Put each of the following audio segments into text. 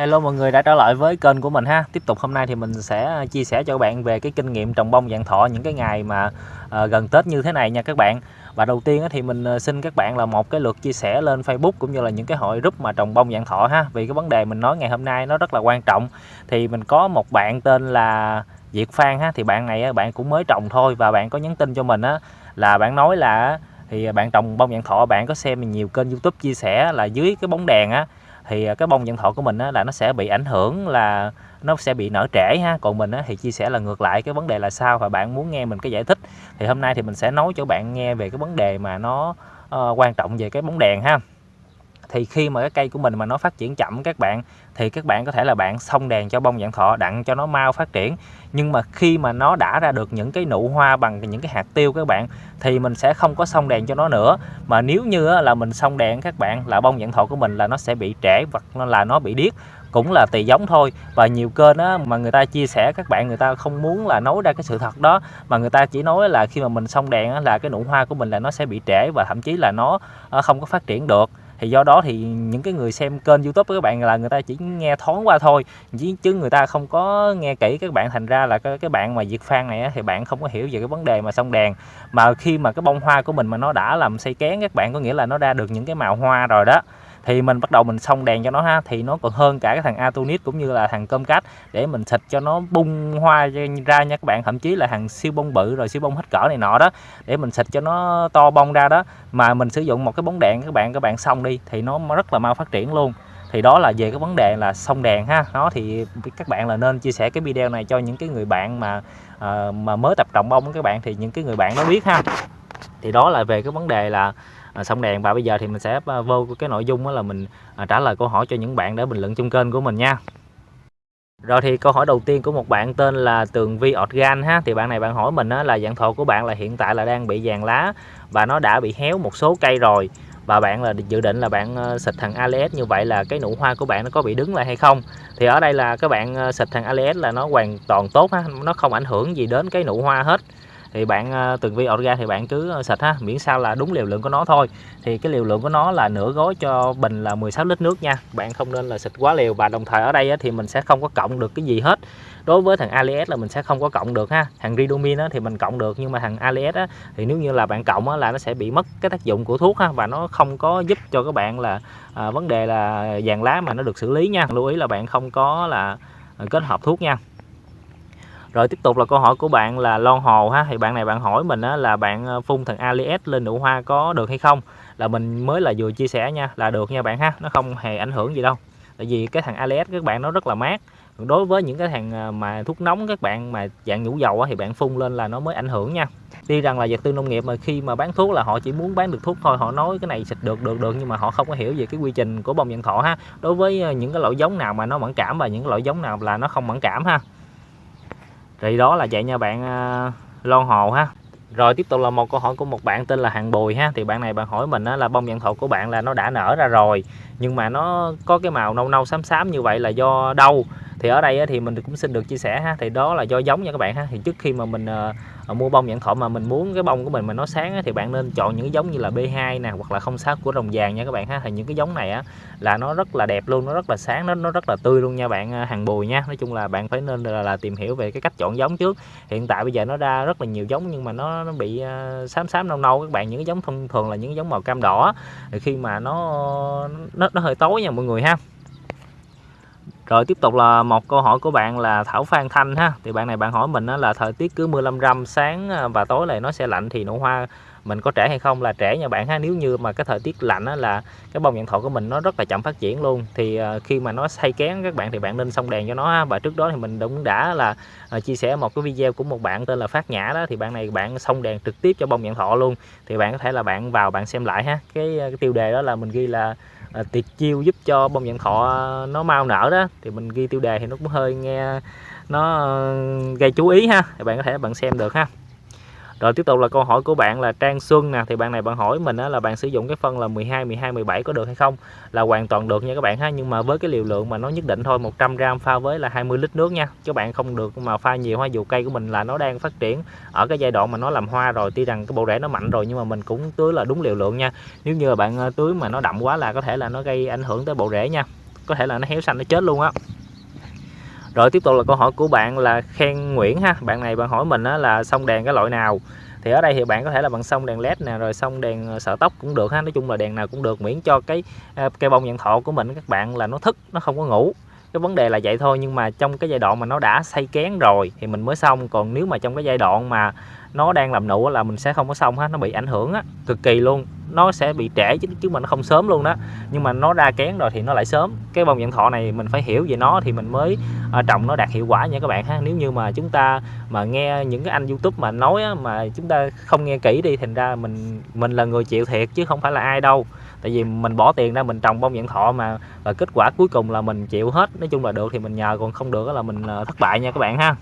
Hello mọi người đã trở lại với kênh của mình ha. Tiếp tục hôm nay thì mình sẽ à, chia sẻ cho các bạn về cái kinh nghiệm trồng bông dạng thọ những cái ngày mà uh, gần Tết như thế này nha các bạn. Và đầu tiên thì mình à, xin các bạn là một cái lượt chia sẻ lên Facebook cũng như là những cái hội group mà trồng bông dạng thọ ha. Vì cái vấn đề mình nói ngày hôm nay nó rất là quan trọng. Thì mình có một bạn tên là Diệt Phan ha. Thì bạn này bạn cũng mới trồng thôi và bạn có nhắn tin cho mình á là bạn nói là thì bạn trồng bông dạng thọ bạn có xem nhiều kênh youtube chia sẻ là dưới cái bóng đèn á thì à, cái bông dạng thọ của mình á, là nó sẽ bị ảnh hưởng là nó sẽ bị nở trễ ha. Còn mình á, thì chia sẻ là ngược lại cái vấn đề là sao? Và bạn muốn nghe mình cái giải thích thì hôm nay thì mình sẽ nói cho bạn nghe về cái vấn đề mà nó uh, quan trọng về cái bóng đèn ha thì khi mà cái cây của mình mà nó phát triển chậm các bạn thì các bạn có thể là bạn xông đèn cho bông dạng thọ đặng cho nó mau phát triển. Nhưng mà khi mà nó đã ra được những cái nụ hoa bằng những cái hạt tiêu các bạn thì mình sẽ không có xông đèn cho nó nữa. Mà nếu như là mình xông đèn các bạn là bông dạng thọ của mình là nó sẽ bị trễ hoặc là nó bị điếc cũng là tùy giống thôi. Và nhiều kênh á, mà người ta chia sẻ các bạn người ta không muốn là nói ra cái sự thật đó mà người ta chỉ nói là khi mà mình xông đèn á, là cái nụ hoa của mình là nó sẽ bị trễ và thậm chí là nó ờ, không có phát triển được thì do đó thì những cái người xem kênh youtube của các bạn là người ta chỉ nghe thoáng qua thôi. Chứ người ta không có nghe kỹ các bạn. Thành ra là cái, cái bạn mà diệt phan này thì bạn không có hiểu về cái vấn đề mà sông đèn. Mà khi mà cái bông hoa của mình mà nó đã làm xây kén các bạn có nghĩa là nó ra được những cái màu hoa rồi đó thì mình bắt đầu mình xông đèn cho nó ha thì nó còn hơn cả cái thằng Atonis cũng như là thằng cơm cát để mình xịt cho nó bung hoa ra nha các bạn. Thậm chí là thằng siêu bông bự rồi siêu bông hết cỡ này nọ đó để mình xịt cho nó to bông ra đó. Mà mình sử dụng một cái bóng đèn các bạn các bạn xong đi thì nó rất là mau phát triển luôn. Thì đó là về cái vấn đề là xông đèn ha. Nó thì các bạn là nên chia sẻ cái video này cho những cái người bạn mà uh, mà mới tập trồng bông các bạn thì những cái người bạn nó biết ha. Thì đó là về cái vấn đề là à, xong đèn. Và bây giờ thì mình sẽ à, vô cái nội dung đó là mình à, trả lời câu hỏi cho những bạn để bình luận trong kênh của mình nha. Rồi thì câu hỏi đầu tiên của một bạn tên là Tường Vi Organ ha. Thì bạn này bạn hỏi mình á, là dạng thọ của bạn là hiện tại là đang bị vàng lá và nó đã bị héo một số cây rồi. Và bạn là dự định là bạn à, xịt thằng ALS như vậy là cái nụ hoa của bạn nó có bị đứng lại hay không? Thì ở đây là các bạn à, xịt thằng ALS là nó hoàn toàn tốt ha nó không ảnh hưởng gì đến cái nụ hoa hết thì bạn ờ, từng vi ra thì bạn cứ ờ, xịt ha miễn sao là đúng liều lượng của nó thôi. Thì cái liều lượng của nó là nửa gói cho bình là 16 lít nước nha. Bạn không nên là xịt quá liều và đồng thời ở đây thì mình sẽ không có cộng được cái gì hết. Đối với thằng Alias là mình sẽ không có cộng được ha. Thằng Ridomin thì mình cộng được nhưng mà thằng Alias thì nếu như là bạn cộng là nó sẽ bị mất cái tác dụng của thuốc ha và nó không có giúp cho các bạn là à, vấn đề là vàng lá mà nó được xử lý nha. Lưu ý là bạn không có là à, kết hợp thuốc nha rồi tiếp tục là câu hỏi của bạn là lon hồ ha. Thì bạn này bạn hỏi mình á, là bạn ờ, phun thằng alias lên nụ hoa có được hay không? Là mình mới là vừa chia sẻ nha là được nha bạn ha. Nó không hề ảnh hưởng gì đâu. Tại vì cái thằng alias các bạn nó rất là mát. Đối với những cái thằng ờ, mà thuốc nóng các bạn mà dạng nhũ dầu á, thì bạn phun lên là nó mới ảnh hưởng nha. Tuy rằng là vật tư nông nghiệp mà khi mà bán thuốc là họ chỉ muốn bán được thuốc thôi họ nói cái này xịt được được được nhưng mà họ không có hiểu về cái quy trình của bông dạng thọ ha. Đối với ờ, những cái loại giống nào mà nó mẫn cảm và những cái loại giống nào là nó không mẫn cảm ha thì đó là vậy nha bạn à, lon hồ ha. Rồi tiếp tục là một câu hỏi của một bạn tên là Hàng Bùi ha. Thì bạn này bạn hỏi mình là bông dạng thổ của bạn là nó đã nở ra rồi, nhưng mà nó có cái màu nâu nâu xám xám như vậy là do đâu? Thì ở đây thì mình cũng xin được chia sẻ ha. Thì đó là do giống nha các bạn ha. Thì trước khi mà mình uh, mua bông nhãn thọ mà mình muốn cái bông của mình mà nó sáng thì bạn nên chọn những cái giống như là B2 nè hoặc là không sát của rồng vàng nha các bạn ha. Thì những cái giống này á là nó rất là đẹp luôn nó rất là sáng nó nó rất là tươi luôn nha bạn ờ, hàng bùi nha. Nói chung là bạn phải nên là, là tìm hiểu về cái cách chọn giống trước. Hiện tại bây giờ nó ra rất là nhiều giống nhưng mà nó, nó bị uh, xám xám nâu nâu các bạn. Những cái giống thông thường là những cái giống màu cam đỏ thì khi mà nó nó, nó hơi tối nha mọi người ha rồi tiếp tục là một câu hỏi của bạn là Thảo Phan Thanh ha. Thì bạn này bạn hỏi mình là thời tiết cứ mưa lâm râm sáng à, và tối này nó sẽ lạnh thì nụ hoa mình có trẻ hay không? Là trẻ nha bạn ha nếu như mà cái thời tiết lạnh á, là cái bông dạng thọ của mình nó rất là chậm phát triển luôn. Thì à, khi mà nó say kén các bạn thì bạn nên xông đèn cho nó ha. và trước đó thì mình cũng đã là à, chia sẻ một cái video của một bạn tên là Phát Nhã đó. Thì bạn này bạn xông đèn trực tiếp cho bông dạng thọ luôn. Thì bạn có thể là bạn vào bạn xem lại ha. Cái, cái tiêu đề đó là mình ghi là à, tiệt chiêu giúp cho bông dạng thọ nó mau nở đó. Thì mình ghi tiêu đề thì nó cũng hơi nghe nó ờ, gây chú ý ha. Thì bạn có thể bạn xem được ha rồi tiếp tục là câu hỏi của bạn là Trang Xuân nè thì bạn này bạn hỏi mình á, là bạn sử dụng cái phân là 12 12 17 có được hay không? Là hoàn toàn được nha các bạn ha nhưng mà với cái liều lượng mà nó nhất định thôi 100 gram pha với là 20 lít nước nha. Các bạn không được mà pha nhiều hoa dù cây của mình là nó đang phát triển ở cái giai đoạn mà nó làm hoa rồi tuy rằng cái bộ rễ nó mạnh rồi nhưng mà mình cũng tưới là đúng liều lượng nha. Nếu như là bạn à, tưới mà nó đậm quá là có thể là nó gây ảnh hưởng tới bộ rễ nha. Có thể là nó héo xanh nó chết luôn á rồi tiếp tục là câu hỏi của bạn là khen Nguyễn ha. Bạn này bạn hỏi mình á, là xong đèn cái loại nào? Thì ở đây thì bạn có thể là bằng xong đèn led nè rồi xong đèn ờ, sợ tóc cũng được ha. Nói chung là đèn nào cũng được miễn cho cái ờ, cây bông nhận thọ của mình các bạn là nó thức nó không có ngủ. Cái vấn đề là vậy thôi nhưng mà trong cái giai đoạn mà nó đã xây kén rồi thì mình mới xong. Còn nếu mà trong cái giai đoạn mà nó đang làm nụ là mình sẽ không có xong hết nó bị ảnh hưởng á cực kỳ luôn nó sẽ bị trễ chứ chứ mà nó không sớm luôn đó. Nhưng mà nó ra kén rồi thì nó lại sớm. Cái bông dạng thọ này mình phải hiểu về nó thì mình mới uh, trồng nó đạt hiệu quả nha các bạn ha. Nếu như mà chúng ta mà nghe những cái anh youtube mà nói á, mà chúng ta không nghe kỹ đi thành ra mình mình là người chịu thiệt chứ không phải là ai đâu. Tại vì mình bỏ tiền ra mình trồng bông dạng thọ mà và kết quả cuối cùng là mình chịu hết. Nói chung là được thì mình nhờ còn không được là mình à, thất bại nha các bạn ha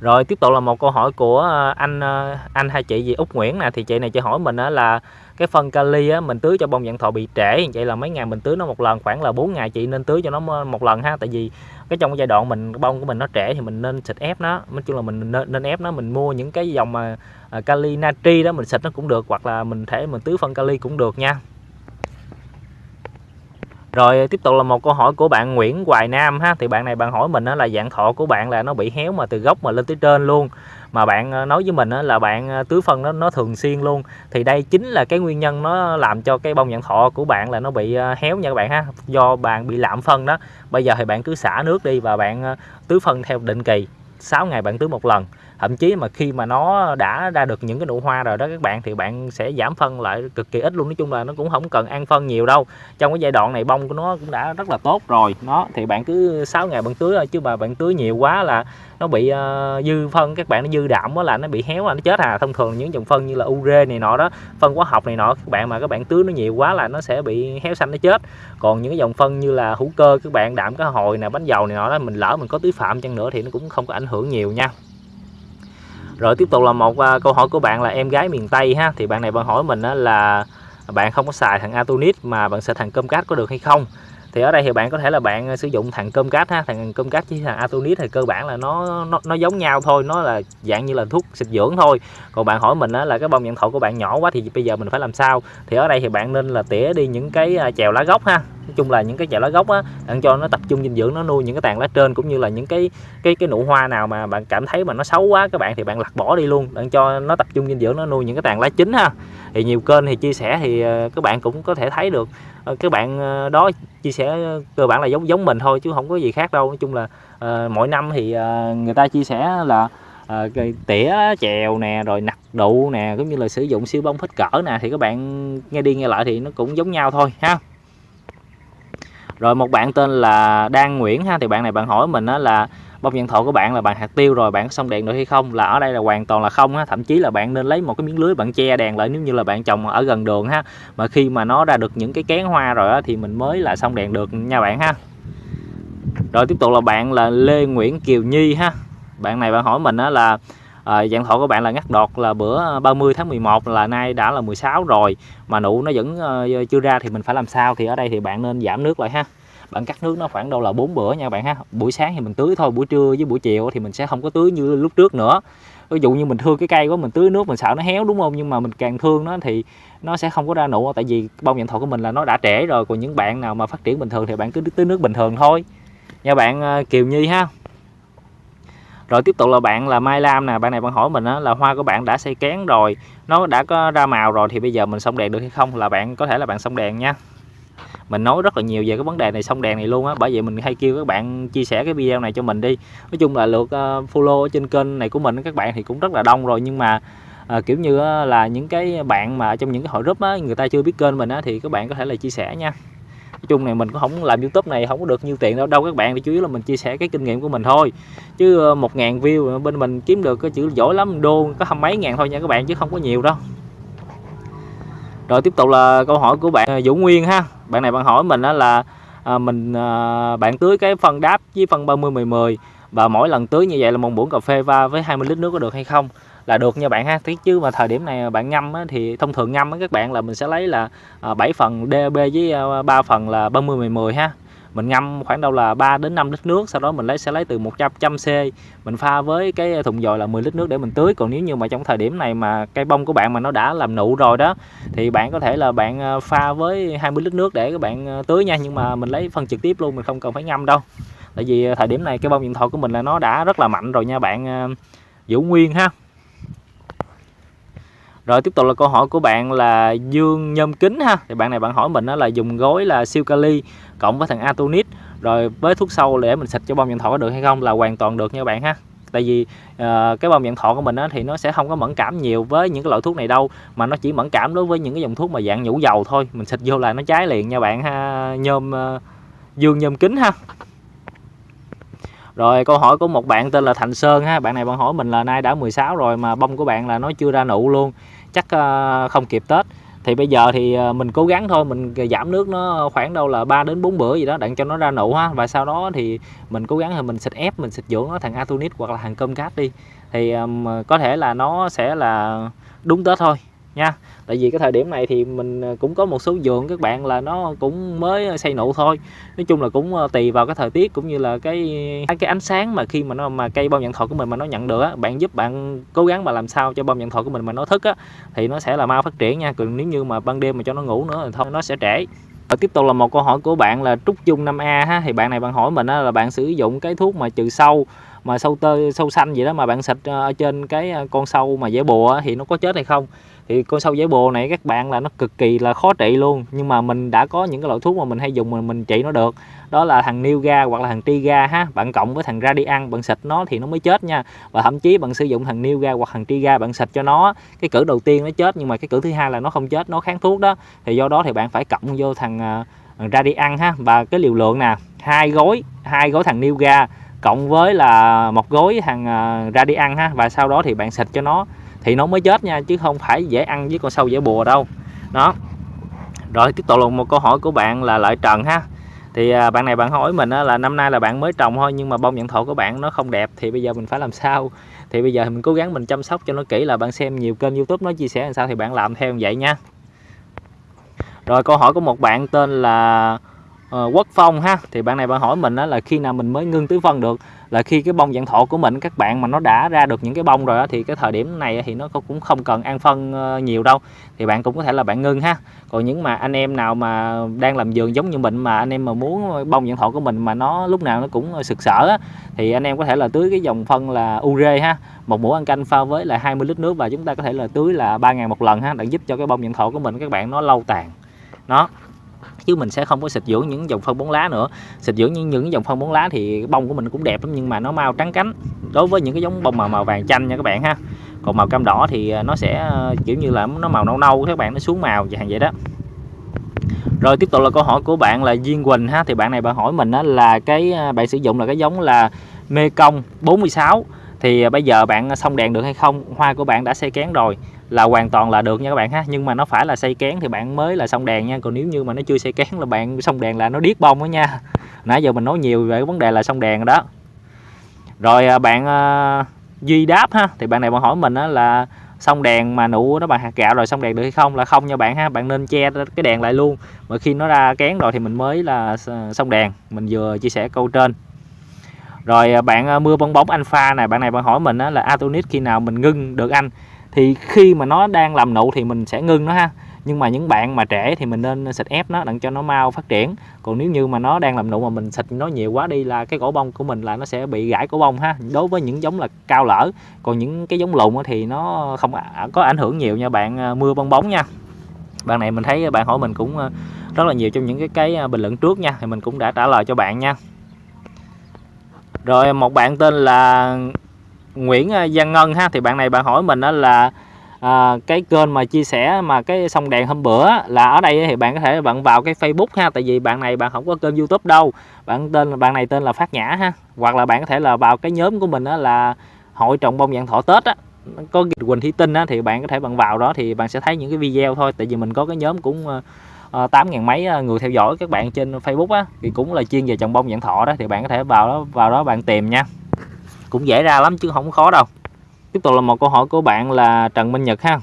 rồi tiếp tục là một câu hỏi của ờ, anh ờ, anh hai chị gì? Úc Nguyễn nè thì chị này chị hỏi mình là cái phân kali á, mình tưới cho bông dạng thọ bị trễ vậy là mấy ngày mình tưới nó một lần khoảng là 4 ngày chị nên tưới cho nó một lần ha. Tại vì cái trong cái giai đoạn mình bông của mình nó trễ thì mình nên xịt ép nó. Nói chung là mình nên, nên ép nó mình mua những cái dòng mà ờ, kali natri đó mình xịt nó cũng được hoặc là mình thể mình tưới phân kali cũng được nha rồi, tiếp tục là một câu hỏi của bạn Nguyễn Hoài Nam ha. Thì bạn này, bạn hỏi mình là dạng thọ của bạn là nó bị héo mà từ gốc mà lên tới trên luôn. Mà bạn ờ, nói với mình là bạn ờ, tưới phân nó nó thường xuyên luôn. Thì đây chính là cái nguyên nhân nó làm cho cái bông dạng thọ của bạn là nó bị ờ, héo nha các bạn ha, do bạn bị lạm phân đó. Bây giờ thì bạn cứ xả nước đi và bạn tưới phân theo định kỳ 6 ngày bạn tưới một lần thậm chí mà khi mà nó đã ra được những cái nụ hoa rồi đó các bạn thì bạn sẽ giảm phân lại cực kỳ ít luôn. Nói chung là nó cũng không cần ăn phân nhiều đâu. Trong cái giai đoạn này bông của nó cũng đã rất là tốt rồi. Nó thì bạn cứ 6 ngày bạn tưới thôi chứ mà bạn tưới nhiều quá là nó bị uh, dư phân. Các bạn nó dư đạm quá là nó bị héo là nó chết à. Thông thường những dòng phân như là ure này nọ đó phân hóa học này nọ các bạn mà các bạn tưới nó nhiều quá là nó sẽ bị héo xanh nó chết. Còn những cái dòng phân như là hữu cơ các bạn đạm cá hồi nè bánh dầu này nọ đó mình lỡ mình có tưới phạm chăng nữa thì nó cũng không có ảnh hưởng nhiều nha rồi tiếp tục là một à, câu hỏi của bạn là em gái miền Tây ha. Thì bạn này bạn hỏi mình uh, là bạn không có xài thằng Atonis mà bạn xài thằng cơm cát có được hay không? Thì ở đây thì bạn có thể là bạn à, sử dụng thằng cơm cát ha. Thằng cơm cát với thằng Atonis thì cơ bản là nó nó, nó giống nhau thôi. Nó là dạng như là thuốc xịt dưỡng thôi. Còn bạn hỏi mình á, là cái bông nhận thổ của bạn nhỏ quá thì bây giờ mình phải làm sao? Thì ở đây thì bạn nên là tỉa đi những cái à, chèo lá gốc ha nói chung là những cái chậu lá gốc á bạn cho nó tập trung dinh dưỡng nó nuôi những cái tàn lá trên cũng như là những cái cái cái nụ hoa nào mà bạn cảm thấy mà nó xấu quá các bạn thì bạn lặt bỏ đi luôn. Bạn cho nó tập trung dinh dưỡng nó nuôi những cái tàn lá chính ha. Thì nhiều kênh thì chia sẻ thì ờ, các bạn cũng có thể thấy được. Ờ, các bạn ờ, đó chia sẻ cơ bản là giống giống mình thôi chứ không có gì khác đâu. Nói chung là uh, mỗi năm thì uh, người ta chia sẻ là uh, tỉa chèo nè rồi nặt đụ nè cũng như là sử dụng siêu bông phết cỡ nè thì các bạn nghe đi nghe lại thì nó cũng giống nhau thôi ha rồi một bạn tên là Đan Nguyễn ha thì bạn này bạn hỏi mình đó là bông nhận thọ của bạn là bạn hạt tiêu rồi bạn có xong đèn được hay không? Là ở đây là hoàn toàn là không ha thậm chí là bạn nên lấy một cái miếng lưới bạn che đèn lại nếu như là bạn trồng ở gần đường ha. Mà khi mà nó ra được những cái kén hoa rồi á, thì mình mới là xong đèn được nha bạn ha. Rồi tiếp tục là bạn là Lê Nguyễn Kiều Nhi ha. Bạn này bạn hỏi mình đó là à, dạng thọ của bạn là ngắt đọt là bữa ờ, 30 tháng 11 là nay đã là 16 rồi. Mà nụ nó vẫn uh, chưa ra thì mình phải làm sao thì ở đây thì bạn nên giảm nước lại ha. Bạn cắt nước nó khoảng đâu là bốn bữa nha bạn ha. Buổi sáng thì mình tưới thôi buổi trưa với buổi chiều thì mình sẽ không có tưới như lúc trước nữa. Ví dụ như mình thương cái cây quá mình tưới nước mình sợ nó héo đúng không? Nhưng mà mình càng thương nó thì nó sẽ không có ra nụ. Tại vì bông dạng thọ của mình là nó đã trễ rồi còn những bạn nào mà phát triển bình thường thì bạn cứ tưới nước bình thường thôi. Nha bạn Kiều Nhi ha rồi tiếp tục là bạn là Mai Lam nè bạn này bạn hỏi mình á, là hoa của bạn đã xây kén rồi nó đã có ra màu rồi thì bây giờ mình xong đèn được hay không? Là bạn có thể là bạn xong đèn nha. Mình nói rất là nhiều về cái vấn đề này xong đèn này luôn á bởi vậy mình hay kêu các bạn chia sẻ cái video này cho mình đi. Nói chung là lượt uh, follow ở trên kênh này của mình các bạn thì cũng rất là đông rồi nhưng mà à, kiểu như là những cái bạn mà trong những cái hội group á người ta chưa biết kênh mình á thì các bạn có thể là chia sẻ nha nói chung này mình cũng không làm youtube này không có được nhiêu tiền đâu. Đâu các bạn thì chủ yếu là mình chia sẻ cái kinh nghiệm của mình thôi. Chứ ờ, một ngàn view bên mình kiếm được cái chữ giỏi lắm đô có hăm mấy ngàn thôi nha các bạn chứ không có nhiều đâu. Rồi tiếp tục là câu hỏi của bạn ờ, Vũ Nguyên ha. Bạn này bạn hỏi mình đó là à, mình à, bạn tưới cái phân đáp với phân 30 10 10 và mỗi lần tưới như vậy là một muỗng cà phê va với 20 lít nước có được hay không? Là được nha bạn ha. Thế chứ mà thời điểm này bạn ngâm á, thì thông thường ngâm á, các bạn là mình sẽ lấy là à, 7 phần DB với à, 3 phần là 30 10 10 ha. Mình ngâm khoảng đâu là 3 đến 5 lít nước sau đó mình lấy sẽ lấy từ 100 c. Mình pha với cái thùng dồi là 10 lít nước để mình tưới. Còn nếu như mà trong thời điểm này mà cây bông của bạn mà nó đã làm nụ rồi đó thì bạn có thể là bạn à, pha với 20 lít nước để các bạn tưới nha. Nhưng mà mình lấy phân trực tiếp luôn mình không cần phải ngâm đâu. Tại vì thời điểm này cái bông điện thoại của mình là nó đã rất là mạnh rồi nha bạn giữ nguyên ha rồi tiếp tục là câu hỏi của bạn là Dương Nhôm Kính ha. Thì bạn này bạn hỏi mình đó là dùng gối là siêu kali cộng với thằng Atonit rồi với thuốc sâu để mình xịt cho bông nhận thọ có được hay không là hoàn toàn được nha bạn ha. Tại vì uh, cái bông nhận thọ của mình á, thì nó sẽ không có mẫn cảm nhiều với những cái loại thuốc này đâu mà nó chỉ mẫn cảm đối với những cái dòng thuốc mà dạng nhũ dầu thôi. Mình xịt vô là nó cháy liền nha bạn ha. Nhôm uh, Dương Nhôm Kính ha. Rồi câu hỏi của một bạn tên là Thành Sơn ha, bạn này bạn hỏi mình là nay đã 16 rồi mà bông của bạn là nó chưa ra nụ luôn chắc ờ, không kịp Tết. Thì bây giờ thì ờ, mình cố gắng thôi mình giảm nước nó khoảng đâu là 3 đến 4 bữa gì đó đặng cho nó ra nụ ha. Và sau đó thì mình cố gắng thì mình xịt ép mình xịt dưỡng nó thằng Atunit hoặc là thằng cơm cát đi. Thì um, có thể là nó sẽ là đúng Tết thôi nha. Tại vì cái thời điểm này thì mình ờ, cũng có một số vườn các bạn là nó cũng mới ờ, xây nụ thôi. Nói chung là cũng ờ, tùy vào cái thời tiết cũng như là cái cái ánh sáng mà khi mà nó mà cây bông nhận thọ của mình mà nó nhận được á. Bạn giúp bạn cố gắng mà làm sao cho bông nhận thọ của mình mà nó thức á thì nó sẽ là mau phát triển nha. Còn nếu như mà ban đêm mà cho nó ngủ nữa thì thôi nó sẽ trễ. Và tiếp tục là một câu hỏi của bạn là Trúc Dung 5A ha. Thì bạn này bạn hỏi mình á, là bạn sử dụng cái thuốc mà trừ sâu mà sâu tơ sâu xanh gì đó mà bạn xịt ở trên cái con sâu mà dễ bùa thì nó có chết hay không? Thì con sâu giấy bồ này các bạn là nó cực kỳ là khó trị luôn. Nhưng mà mình đã có những cái loại thuốc mà mình hay dùng mà mình trị nó được. Đó là thằng Nilga hoặc là thằng Tiga ha. Bạn cộng với thằng Radian bạn xịt nó thì nó mới chết nha. Và thậm chí bạn sử dụng thằng Nilga hoặc thằng Tiga bạn xịt cho nó. Cái cử đầu tiên nó chết nhưng mà cái cử thứ hai là nó không chết nó kháng thuốc đó. Thì do đó thì bạn phải cộng vô thằng, à, ra đi Radian ha. Và cái liều lượng nè hai gói hai gói thằng Nilga cộng với là một gói thằng uh, Radian ha. Và sau đó thì bạn xịt cho nó thì nó mới chết nha, chứ không phải dễ ăn với con sâu dễ bùa đâu. Đó. Rồi, tiếp tục là một câu hỏi của bạn là lợi trần ha. Thì à, bạn này bạn hỏi mình là năm nay là bạn mới trồng thôi, nhưng mà bông nhận thổ của bạn nó không đẹp, thì bây giờ mình phải làm sao? Thì bây giờ mình cố gắng mình chăm sóc cho nó kỹ là bạn xem nhiều kênh youtube nó chia sẻ làm sao thì bạn làm theo như vậy nha. Rồi, câu hỏi của một bạn tên là uh, Quốc Phong ha. Thì bạn này bạn hỏi mình đó là khi nào mình mới ngưng tứ phân được? Là khi cái bông dạng thọ của mình các bạn mà nó đã ra được những cái bông rồi đó, thì cái thời điểm này thì nó cũng không cần ăn phân ờ, nhiều đâu. Thì bạn cũng có thể là bạn ngưng ha. Còn những mà anh em nào mà đang làm vườn giống như mình mà anh em mà muốn bông dạng thọ của mình mà nó lúc nào nó cũng sực sỡ á, thì anh em có thể là tưới cái dòng phân là ure ha. Một muỗng ăn canh pha với là 20 lít nước và chúng ta có thể là tưới là 3 ngày một lần ha để giúp cho cái bông dạng thọ của mình các bạn nó lâu tàn chứ mình sẽ không có xịt dưỡng những dòng phân bón lá nữa. Xịt dưỡng những những dòng phân bón lá thì bông của mình cũng đẹp lắm, nhưng mà nó mau trắng cánh. Đối với những cái giống bông màu màu vàng chanh nha các bạn ha. Còn màu cam đỏ thì à, nó sẽ à, kiểu như là nó màu nâu nâu, các bạn nó xuống màu dạng vậy đó. Rồi tiếp tục là câu hỏi của bạn là Duyên Quỳnh ha. Thì bạn này bạn hỏi mình đó là cái à, bạn sử dụng là cái giống là Mekong Công 46 thì bây giờ bạn xong đèn được hay không? Hoa của bạn đã xây kén rồi là hoàn toàn là được nha các bạn ha. Nhưng mà nó phải là xây kén thì bạn mới là xong đèn nha. Còn nếu như mà nó chưa xây kén là bạn xong đèn là nó điếc bông đó nha. Nãy giờ mình nói nhiều về vấn đề là xong đèn đó. Rồi à, bạn à, duy đáp ha, thì bạn này bạn hỏi mình đó là xong đèn mà nụ nó bằng hạt gạo rồi xong đèn được hay không? Là không nha bạn ha, bạn nên che cái đèn lại luôn. Mà khi nó ra kén rồi thì mình mới là à, xong đèn. Mình vừa chia sẻ câu trên. Rồi bạn mưa bong bóng alpha này, bạn này bạn hỏi mình đó là atonis khi nào mình ngưng được anh? Thì khi mà nó đang làm nụ thì mình sẽ ngưng nó ha. Nhưng mà những bạn mà trẻ thì mình nên xịt ép nó, đặng cho nó mau phát triển. Còn nếu như mà nó đang làm nụ mà mình xịt nó nhiều quá đi là cái cổ bông của mình là nó sẽ bị gãy cổ bông ha. Đối với những giống là cao lỡ còn những cái giống lùn thì nó không à, có ảnh hưởng nhiều nha bạn à, mưa bong bóng nha. Bạn này mình thấy bạn hỏi mình cũng à, rất là nhiều trong những cái cái bình luận trước nha, thì mình cũng đã trả lời cho bạn nha. Rồi một bạn tên là Nguyễn à, Giang Ngân ha thì bạn này bạn hỏi mình đó là à, cái kênh mà chia sẻ mà cái sông đèn hôm bữa là ở đây thì bạn có thể bạn vào cái Facebook ha tại vì bạn này bạn không có kênh YouTube đâu. Bạn tên bạn này tên là Phát Nhã ha hoặc là bạn có thể là vào cái nhóm của mình đó là hội trồng bông dạng thọ Tết á. Có Quỳnh Thí Tinh á thì bạn có thể bạn vào đó thì bạn sẽ thấy những cái video thôi tại vì mình có cái nhóm cũng ờ, ờ, tám ngàn mấy ờ, người theo dõi các bạn trên Facebook á thì cũng là chuyên về trồng bông dạng thọ đó thì bạn có thể vào đó vào đó bạn tìm nha cũng dễ ra lắm chứ không khó đâu. Tiếp tục là một câu hỏi của bạn là Trần Minh Nhật ha.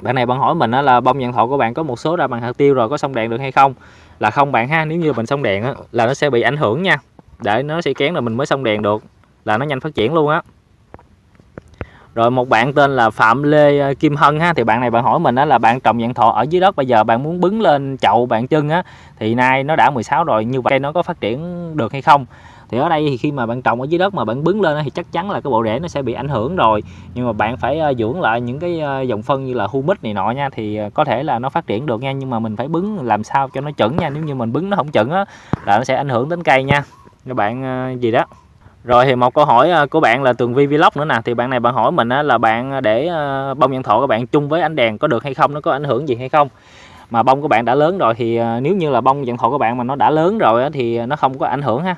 Bạn này bạn hỏi mình là bông dạng thọ của bạn có một số ra bằng hạt tiêu rồi có xong đèn được hay không? Là không bạn ha nếu như mình xong đèn á, là nó sẽ bị ảnh hưởng nha. Để nó sẽ kén là mình mới xong đèn được là nó nhanh phát triển luôn á. Rồi một bạn tên là Phạm Lê ờ, Kim Hân ha thì bạn này bạn hỏi mình đó là bạn trồng dạng thọ ở dưới đất bây giờ bạn muốn bứng lên chậu bạn chân á thì nay nó đã 16 rồi như vậy nó có phát triển được hay không? Thì ở đây thì khi mà bạn trồng ở dưới đất mà bạn bứng lên thì chắc chắn là cái bộ rễ nó sẽ bị ảnh hưởng rồi. Nhưng mà bạn phải à, dưỡng lại những cái à, dòng phân như là humic này nọ nha, thì à, có thể là nó phát triển được nha. Nhưng mà mình phải bứng làm sao cho nó chuẩn nha. Nếu như mình bứng nó không chuẩn á là nó sẽ ảnh hưởng đến cây nha. Các bạn gì đó. Rồi thì một câu hỏi của bạn là Tường Vi Vlog nữa nè. Thì bạn này bạn hỏi mình là bạn để bông nhân thọ các bạn chung với ánh đèn có được hay không? Nó có ảnh hưởng gì hay không? Mà bông của bạn đã lớn rồi thì nếu như là bông nhận thọ của bạn mà nó đã lớn rồi thì nó không có ảnh hưởng ha.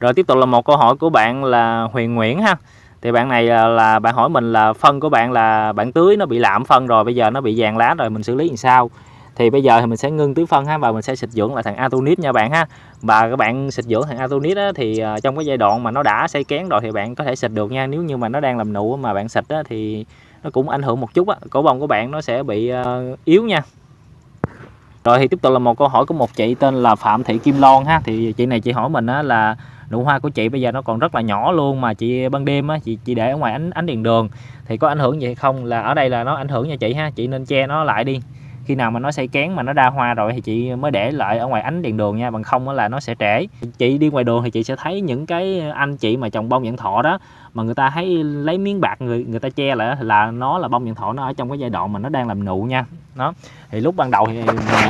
Rồi tiếp tục là một câu hỏi của bạn là Huyền Nguyễn ha. Thì bạn này à, là bạn hỏi mình là phân của bạn là bạn tưới nó bị lạm phân rồi bây giờ nó bị vàng lá rồi mình xử lý làm sao? Thì bây giờ thì mình sẽ ngưng tưới phân ha và mình sẽ xịt dưỡng lại thằng Atonit nha bạn ha. Và các bạn xịt dưỡng thằng Atonit á, thì à, trong cái giai đoạn mà nó đã xây kén rồi thì bạn có thể xịt được nha. Nếu như mà nó đang làm nụ mà bạn xịt á, thì nó cũng ảnh hưởng một chút á. Cổ bông của bạn nó sẽ bị uh, yếu nha. Rồi thì tiếp tục là một câu hỏi của một chị tên là Phạm Thị Kim Loan ha. Thì chị này chị hỏi mình á, là nụ hoa của chị bây giờ nó còn rất là nhỏ luôn mà chị ban đêm á, chị chị để ở ngoài ánh ánh đèn đường. Thì có ảnh hưởng gì hay không là ở đây là nó ảnh hưởng nha chị ha, chị nên che nó lại đi. Khi nào mà nó say kén mà nó đa hoa rồi thì chị mới để lại ở ngoài ánh đèn đường nha, bằng không là nó sẽ trễ. Chị đi ngoài đường thì chị sẽ thấy những cái anh chị mà trồng bông nhãn thọ đó, mà người ta thấy lấy miếng bạc người người ta che lại là nó là bông nhãn thọ nó ở trong cái giai đoạn mà nó đang làm nụ nha đó. Thì lúc ban đầu thì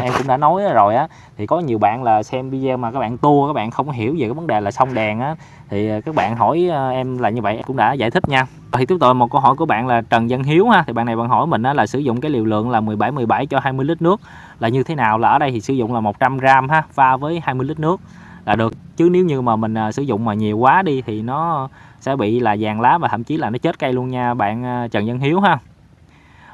em cũng đã nói rồi á thì có nhiều bạn là xem video mà các bạn tua các bạn không hiểu về cái vấn đề là xong đèn á thì ờ, các bạn hỏi ờ, em là như vậy cũng đã giải thích nha. Thì tiếp tục một câu hỏi của bạn là Trần Văn Hiếu ha thì bạn này bạn hỏi mình á, là sử dụng cái liều lượng là 17 17 cho 20 lít nước là như thế nào? Là ở đây thì sử dụng là 100 gram ha pha với 20 lít nước là được. Chứ nếu như mà mình ờ, sử dụng mà nhiều quá đi thì nó sẽ bị là vàng lá và thậm chí là nó chết cây luôn nha bạn Trần Văn Hiếu ha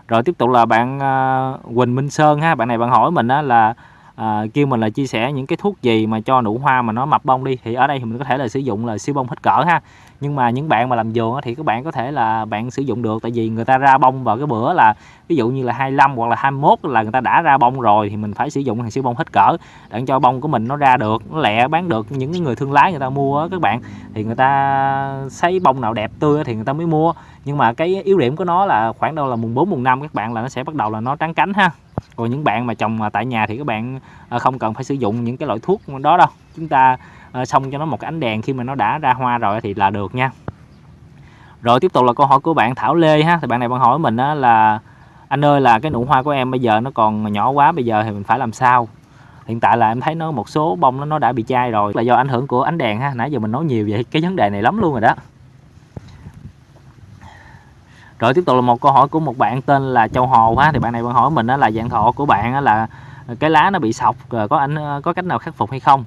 rồi tiếp tục là bạn uh, Quỳnh Minh Sơn ha. Bạn này bạn hỏi mình á, là à, kêu mình là chia sẻ những cái thuốc gì mà cho nụ hoa mà nó mập bông đi thì ở đây thì mình có thể là sử dụng là siêu bông hết cỡ ha. Nhưng mà những bạn mà làm vườn thì các bạn có thể là bạn sử dụng được tại vì người ta ra bông vào cái bữa là ví dụ như là 25 hoặc là 21 là người ta đã ra bông rồi thì mình phải sử dụng hàng siêu bông hết cỡ để cho bông của mình nó ra được nó lẹ bán được. Những người thương lái người ta mua các bạn thì người ta thấy bông nào đẹp tươi thì người ta mới mua. Nhưng mà cái yếu điểm của nó là khoảng đâu là mùng 4 mùng 5 các bạn là nó sẽ bắt đầu là nó trắng cánh ha còn những bạn mà trồng tại nhà thì các bạn ờ, không cần phải sử dụng những cái loại thuốc đó đâu. Chúng ta ờ, xong cho nó một cái ánh đèn khi mà nó đã ra hoa rồi thì là được nha. Rồi tiếp tục là câu hỏi của bạn Thảo Lê ha. Thì bạn này bạn hỏi mình đó là, anh ơi, là cái nụ hoa của em bây giờ nó còn nhỏ quá, bây giờ thì mình phải làm sao? Hiện tại là em thấy nó một số bông nó nó đã bị chai rồi. Là do ảnh hưởng của ánh đèn ha. Nãy giờ mình nói nhiều về cái vấn đề này lắm luôn rồi đó rồi tiếp tục là một câu hỏi của một bạn tên là Châu Hồ ha thì bạn này bạn hỏi mình đó là dạng thọ của bạn là cái lá nó bị sọc ờ, có anh ờ, có cách nào khắc phục hay không?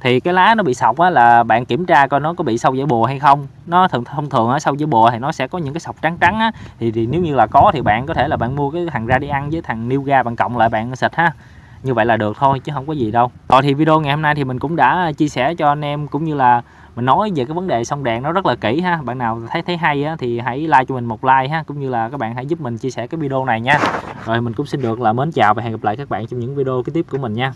Thì cái lá nó bị sọc á là bạn kiểm tra coi nó có bị sâu dễ bùa hay không. Nó thường thông thường á sâu dễ bùa thì nó sẽ có những cái sọc trắng trắng á. Thì, thì nếu như là có thì bạn có thể là bạn mua cái thằng ra đi ăn với thằng Nuga bạn cộng lại bạn xịt ha. Như vậy là được thôi chứ không có gì đâu. Rồi thì video ngày hôm nay thì mình cũng đã chia sẻ cho anh em cũng như là mình nói về cái vấn đề sông đèn nó rất là kỹ ha. Bạn nào thấy thấy hay á, thì hãy like cho mình một like ha cũng như là các bạn hãy giúp mình chia sẻ cái video này nha. Rồi mình cũng xin được là mến chào và hẹn gặp lại các bạn trong những video kế tiếp của mình nha.